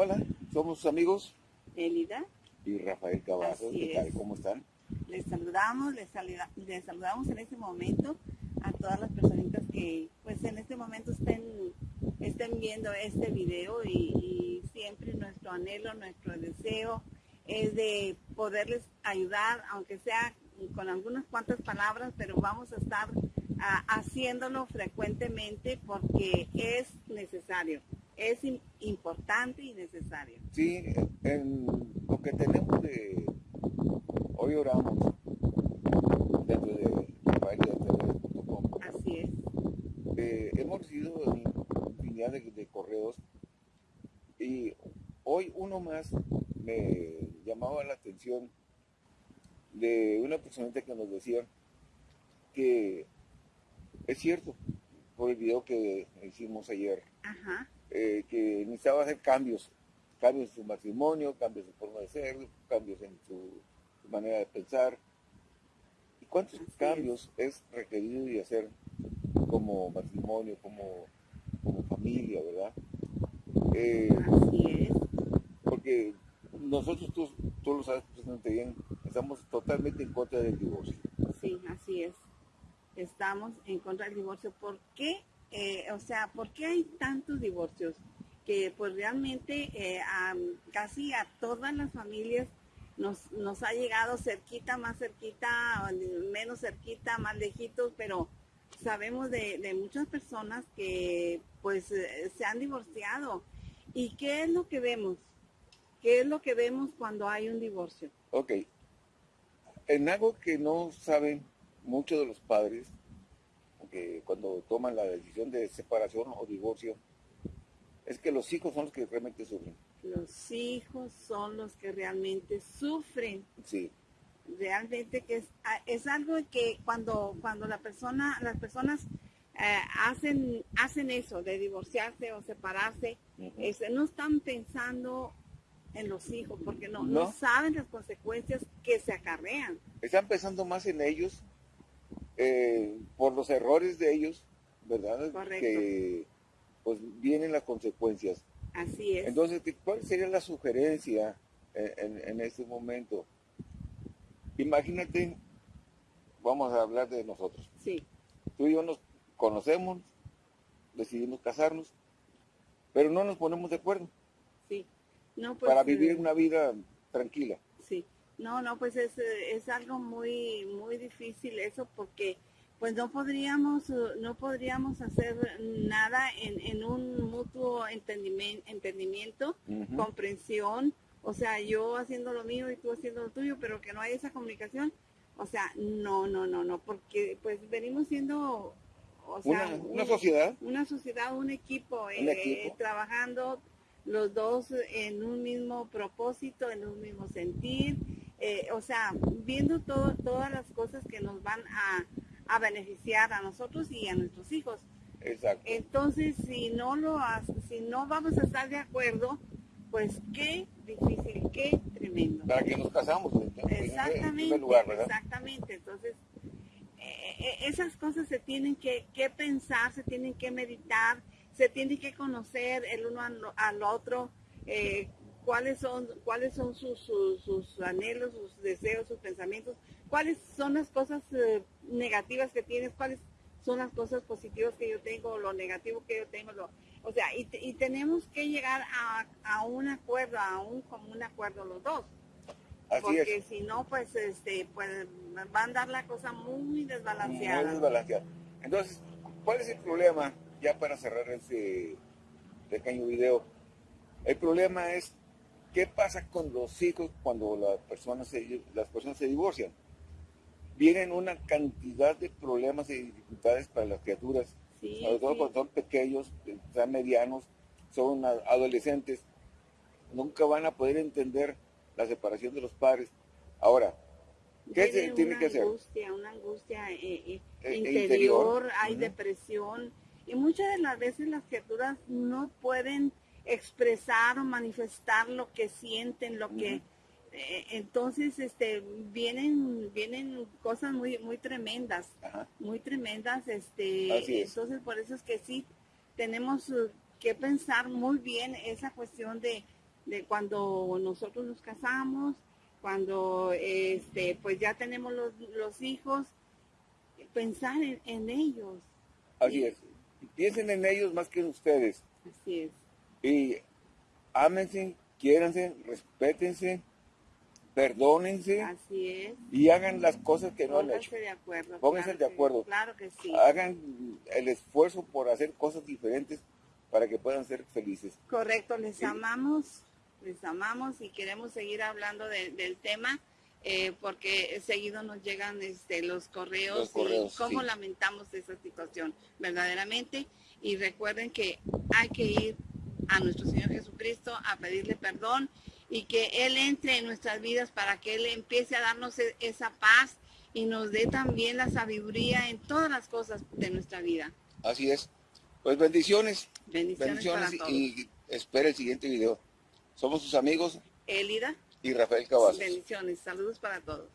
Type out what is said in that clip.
Hola, somos sus amigos Elida. y Rafael Cavazos. ¿Qué tal? es. ¿Cómo están? Les saludamos, les, saluda- les saludamos en este momento a todas las personitas que pues en este momento estén, estén viendo este video y, y siempre nuestro anhelo, nuestro deseo es de poderles ayudar, aunque sea con algunas cuantas palabras, pero vamos a estar ah, haciéndolo frecuentemente porque es necesario, es im- importante y necesario. Sí, en lo que tenemos de... Hoy oramos dentro de rafaeliatv.com. Así es. Eh, hemos recibido infinidad de, de correos y hoy uno más me llamaba la atención de una persona que nos decía que es cierto, por el video que hicimos ayer, Ajá. Eh, que necesitaba hacer cambios, cambios en su matrimonio, cambios en su forma de ser, cambios en su, su manera de pensar. ¿Y cuántos Así cambios es. requerido de hacer como matrimonio, como, como familia, verdad? Eh, Así es. porque nosotros, tú, tú lo sabes perfectamente bien, estamos totalmente en contra del divorcio. Sí, así es. Estamos en contra del divorcio. ¿Por qué? Eh, o sea, ¿por qué hay tantos divorcios? Que pues realmente eh, casi a todas las familias nos, nos ha llegado cerquita, más cerquita, menos cerquita, más lejitos, pero sabemos de, de muchas personas que pues eh, se han divorciado. ¿Y qué es lo que vemos? ¿Qué es lo que vemos cuando hay un divorcio? Ok. En algo que no saben muchos de los padres, que cuando toman la decisión de separación o divorcio, es que los hijos son los que realmente sufren. Los hijos son los que realmente sufren. Sí, Realmente que es, a- es algo que cuando, cuando la persona, las personas eh, hacen, hacen eso de divorciarse o separarse, Ujú. este, no están pensando en los hijos porque no, no. No. saben las consecuencias que se acarrean. están pensando más en ellos eh, por los errores de ellos, ¿verdad? Correcto. Que pues vienen las consecuencias. Así es. Entonces, ¿qué- ¿cuál sería la sugerencia en, en- en este momento? Imagínate, vamos a hablar de nosotros. sí, Tú y yo nos conocemos, decidimos casarnos, pero no nos ponemos de acuerdo sí. No, pues, para vivir una vida tranquila. No, no, pues es, eh, es algo muy, muy difícil eso porque pues no podríamos, eh, no podríamos hacer nada en, en un mutuo entendimiento, Ujú. comprensión, o sea, yo haciendo lo mío y tú haciendo lo tuyo, pero que no hay esa comunicación, o sea, no, no, no, no, porque pues venimos siendo, o sea, Una, una un- sociedad, una sociedad, un equipo, Un eh, equipo. trabajando los dos en un mismo propósito, en un mismo sentir, eh, o sea, viendo todo, todas las cosas que nos van a, a beneficiar a nosotros y a nuestros hijos. exacto. Entonces, si no lo si no vamos a estar de acuerdo, pues qué difícil, qué tremendo. Para que nos casamos, en, en- en Exactamente, primer lugar, exactamente. Entonces, eh, eh, esas cosas se tienen que, que pensar, se tienen que meditar, se tiene que conocer el uno al, al otro, eh, cuáles son, cuáles son sus, sus, sus anhelos, sus deseos, sus pensamientos, cuáles son las cosas eh, negativas que tienes, cuáles son las cosas positivas que yo tengo, lo negativo que yo tengo, lo, o sea, y, y tenemos que llegar a, a un acuerdo, a un común acuerdo los dos Así porque es. si no, pues, este, pues, va a andar la cosa muy Muy desbalanceada. Entonces, ¿cuál es el problema? Ya para cerrar este pequeño video. El problema es, ¿qué pasa con los hijos cuando las personas se, las personas se divorcian? Vienen una cantidad de problemas y dificultades para las criaturas, Sí, sobre todo sí. cuando son pequeños, son medianos, son adolescentes, nunca van a poder entender la separación de los padres. Ahora, ¿qué se tiene una que hacer? Angustia, una angustia eh, eh, Eh, interior, interior. hay depresión y muchas de las veces las criaturas no pueden expresar o manifestar lo que sienten, lo que eh, entonces este vienen vienen cosas muy muy tremendas. Ajá. muy tremendas, este, es. entonces por eso es que sí tenemos eh, que pensar muy bien esa cuestión de, de cuando nosotros nos casamos, cuando este, pues ya tenemos los, los hijos, pensar en, en ellos. Así es. Piensen en ellos más que en ustedes. Así es. Y ámense, quiéranse, respétense, perdónense Así es. y hagan las cosas que no han Pónganse hecho. de acuerdo. Pónganse claro de que- acuerdo. Claro que sí. Hagan el esfuerzo por hacer cosas diferentes para que puedan ser felices. Correcto, les Sí. amamos, les amamos y queremos seguir hablando de- del tema eh, porque seguido nos llegan este, los correos, Los correos, y cómo sí. lamentamos esa situación verdaderamente y recuerden que hay que ir a nuestro Señor Jesucristo a pedirle perdón y que Él entre en nuestras vidas para que Él empiece a darnos e- esa paz y nos dé también la sabiduría en todas las cosas de nuestra vida. Así es. Pues bendiciones. Bendiciones, Bendiciones para todos. y espera el siguiente video. Somos sus amigos Elida. y Rafael Cavazos. Bendiciones, saludos para todos.